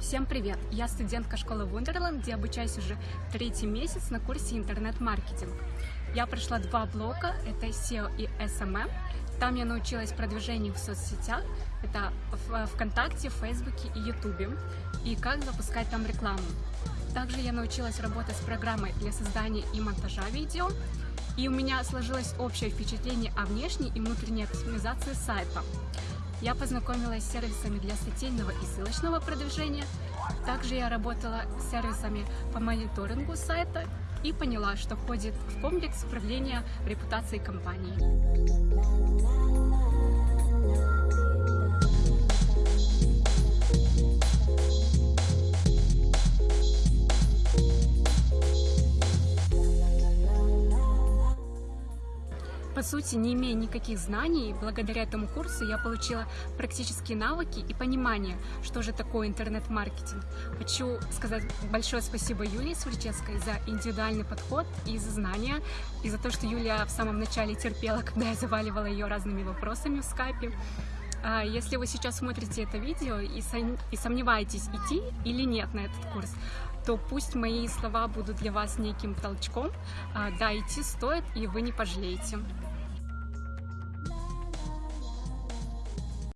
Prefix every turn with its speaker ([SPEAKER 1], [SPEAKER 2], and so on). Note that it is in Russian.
[SPEAKER 1] Всем привет! Я студентка школы Wonderland, где обучаюсь уже третий месяц на курсе интернет-маркетинг. Я прошла два блока, это SEO и SMM. Там я научилась продвижению в соцсетях, это в ВКонтакте, Фейсбуке и Ютубе, и как запускать там рекламу. Также я научилась работать с программой для создания и монтажа видео, и у меня сложилось общее впечатление о внешней и внутренней оптимизации сайта. Я познакомилась с сервисами для статейного и ссылочного продвижения. Также я работала с сервисами по мониторингу сайта и поняла, что входит в комплекс управления репутацией компании. По сути, не имея никаких знаний, благодаря этому курсу я получила практические навыки и понимание, что же такое интернет-маркетинг. Хочу сказать большое спасибо Юлии Сурчевской за индивидуальный подход и за знания, и за то, что Юлия в самом начале терпела, когда я заваливала ее разными вопросами в скайпе. А, если вы сейчас смотрите это видео и, сомневаетесь, идти или нет на этот курс, то пусть мои слова будут для вас неким толчком. А, да, идти стоит, и вы не пожалеете.